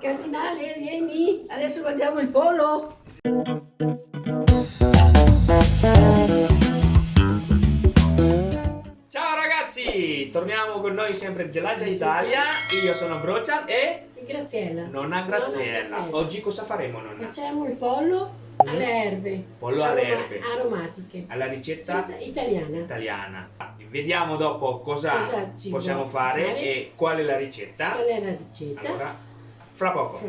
Cardinale, vieni, adesso mangiamo il pollo. Ciao ragazzi, torniamo con noi sempre Gelagia Italia. Io sono Brocian e Graziella. nonna Graziella. Oggi cosa faremo nonna? Facciamo il pollo alle erbe. Pollo alle aroma- erbe. Aromatiche. Alla ricetta Italiana. italiana. Vediamo dopo cosa, Cosa possiamo fare, fare. e qual è la ricetta. Qual è la ricetta? Allora, fra poco.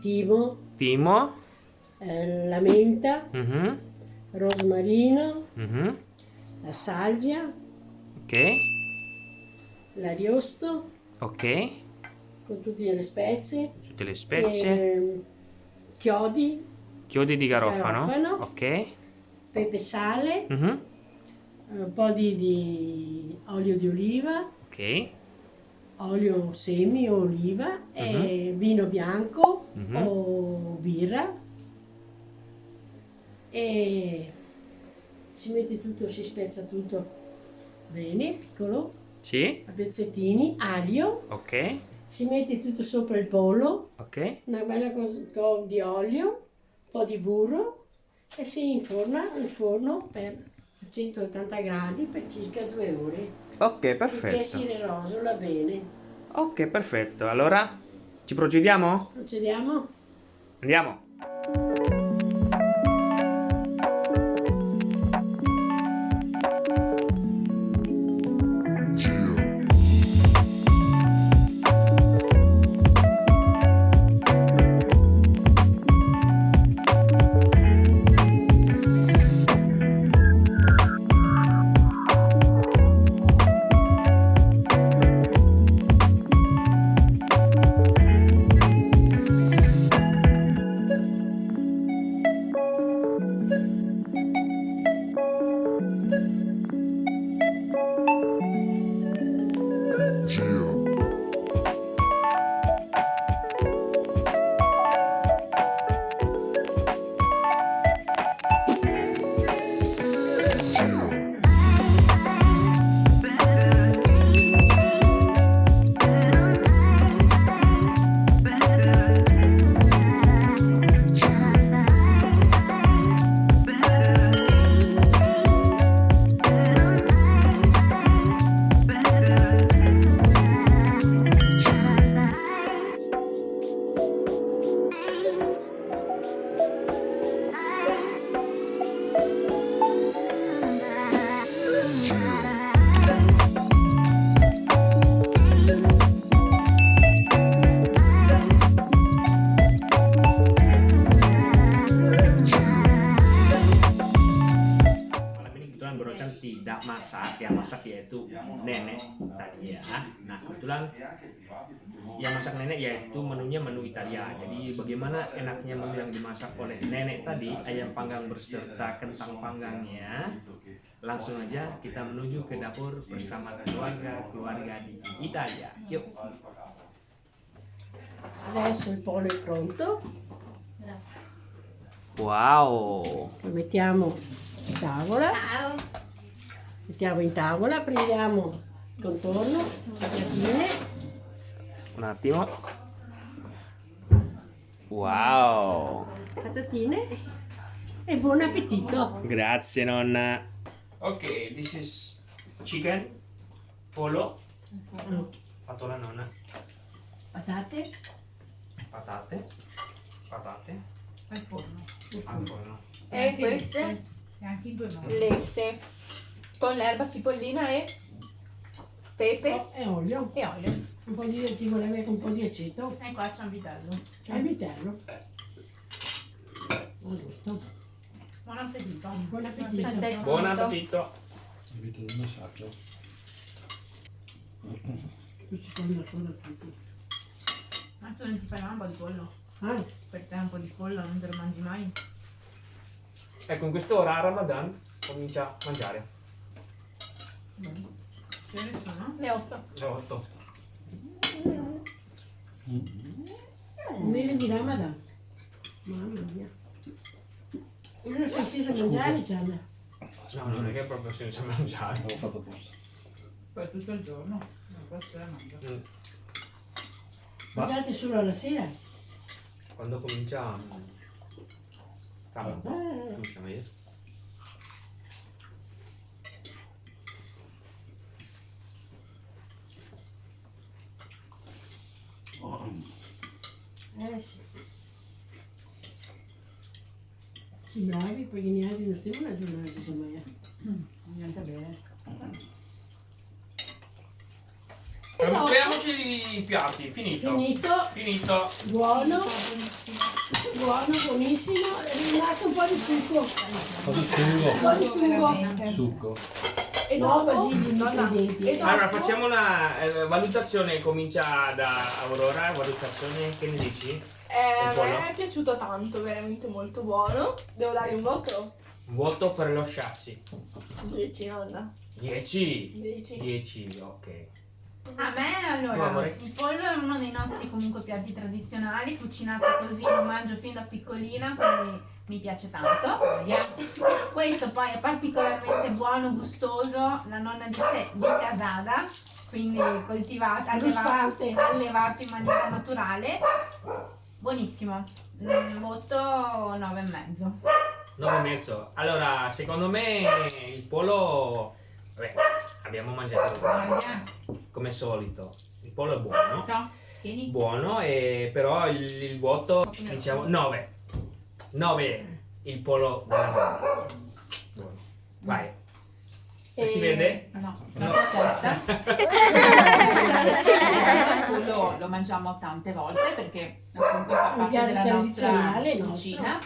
Timo, Timo. eh, la menta, Mhm, rosmarino, mhm. la salvia, Ok, l'ariosto ok. con tutte le spezie, Tutte le spezie. ehm, chiodi, Chiodi di garofano. garofano. Ok. Pepe sale, Mhm, un po' di, di olio di oliva, Ok. olio semi o oliva, e vino bianco Mhm. o birra e si mette tutto, si spezza tutto bene, piccolo, Sì. a pezzettini, aglio, Ok. si mette tutto sopra il pollo, Ok. una bella cosa co- di olio, un po' di burro e si inforna il forno per 180 gradi per circa due ore. Ok, perfetto. si rosola bene. Ok, perfetto. Allora, ci procediamo? Procediamo? Andiamo. Tidak masak, yang masak yaitu nenek tadi ya. Nah kebetulan yang masak nenek yaitu menunya menu Italia. Jadi bagaimana enaknya menu yang dimasak oleh nenek tadi, ayam panggang berserta kentang panggangnya. Langsung aja kita menuju ke dapur bersama keluarga-keluarga di Italia. Yuk. Adesso il pollo è pronto. Wow. Lo mettiamo in tavola. Ciao. Mettiamo in tavola, prendiamo il contorno, le patatine, Un attimo. Wow. patatine. E buon appetito. Grazie nonna. Ok, this is chicken, pollo, fatto la nonna, Patate, patate, patate, al forno. Al forno. e queste? E anche in due modi lesse con l'erba cipollina e pepe e olio. e olio. Un po' di, ti vorrebbe un po' di aceto. e qua c'è un vitello E il vitello. Giusto. buon appetito Buon appetito. Aspetta. Buon appetito. Invito il massaggio. Qui ci sono ancora tutti. ma tu non ti fai mai un po' di pollo Ah, per te un po' di pollo non te lo mangi mai Ecco, in quest'ora a Ramadan comincia a mangiare. Che ore sono? Le otto. Le 8. un mese di Ramadan. Mamma mia. Io non so senza mangiare, Gianna. No, non è che è proprio senza mangiare. Avevo fatto apposta. Poi tutto il giorno. Non può essere mangia. Mm. Ma- Mangiate solo alla sera. Quando comincia... Sabato. Ah, Cominciamo io. eh sì. Sì, bravi, poi gli altri non stiamo una giornata di Samaya. Niente bene. Scriviamoci i piatti, finito. Finito, Finito. buono, buono, buonissimo. È rimasto un po' di succo. Un po' di succo. succo? Succo. E No, ma dopo, Gigi, mica i denti. e dopo- Allora, facciamo una eh, valutazione, comincia da Aurora, valutazione, che ne dici? Eh, pollo? me è piaciuto tanto, veramente molto buono. Devo dargli un voto? Un voto per lo chassis. 10, nonna. 10. 10. 10, ok. A me allora, il pollo è uno dei nostri comunque piatti tradizionali, cucinato così lo mangio fin da piccolina, quindi mi piace tanto. Yeah. Questo poi è particolarmente buono, gustoso, la nonna dice di casada, quindi coltivato, allevato, allevato in maniera naturale. Buonissimo. Mm, voto 9,5. 9 e mezzo. Allora, secondo me il pollo... Vabbè, abbiamo mangiato come solito. Il pollo è buono. ciao. Tieni. Buono, e però il, il voto, diciamo, 9. 9 il nonna. Buono. Vai. E- Si vede? No, No. la testa. Lo mangiamo tante volte perché appunto fa parte della nostra cucina.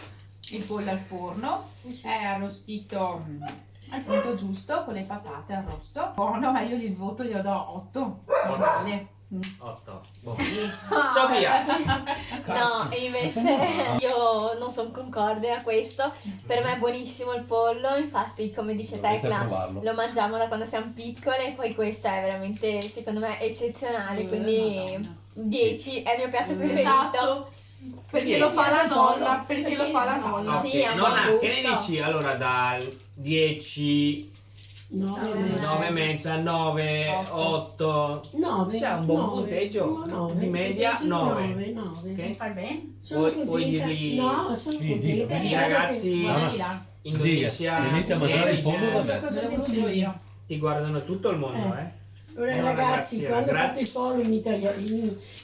Il pollo al forno è arrostito mm, al punto giusto con le patate arrosto. Buono, ma io il voto glielo do 8. Normale. Mm. 8. Boh. Sì. Sofia! No, e invece io non sono concorde a questo. Per me è buonissimo il pollo, infatti come dice Tecla provarlo. lo mangiamo da quando siamo piccole e poi questo è veramente secondo me eccezionale, quindi 10 è il mio piatto preferito. Esatto. Perché lo fa la nonna, perché lo fa la nonna. Sì, è un Nonna, buon che ne gusto. dici allora dal 10, Nove e mezzo. 9 e mezza, 9, 8? Nove. C'è un buon nove. punteggio? Di media, Punteggio nove. Nove, nove. Ok? Fai bene? Sono Vuoi- contenta. vuoi dirgli- No, sono Sì, contenta. dica. Sì, spero ragazzi. Guarda no. di là. Indonesia, Venite a mangiare il pollo da Nigeria, me. Cosa io. ti guardano tutto il mondo, Eh. Eh? Ora, No, ragazzi, ragazzi, quando grazie. fate il pollo in italiano,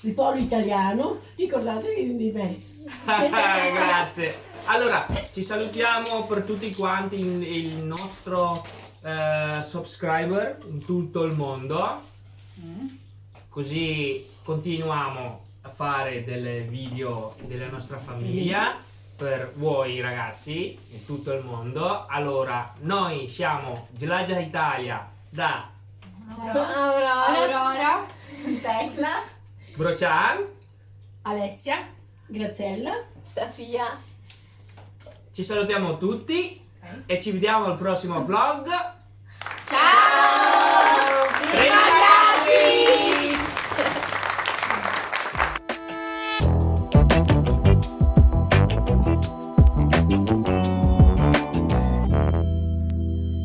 il, pollo italiano, ricordatevi di me. Grazie. Allora, ci salutiamo per tutti quanti il, il nostro eh, subscriber in tutto il mondo. Mm. Così continuiamo a fare delle video della nostra famiglia per voi ragazzi in tutto il mondo. Allora, noi siamo Gelaggia Italia da Aurora, Aurora, Tecla, Brocian. Alessia. Graziella. Sofia. Ci salutiamo tutti e ci vediamo al prossimo vlog. Ciao! Prima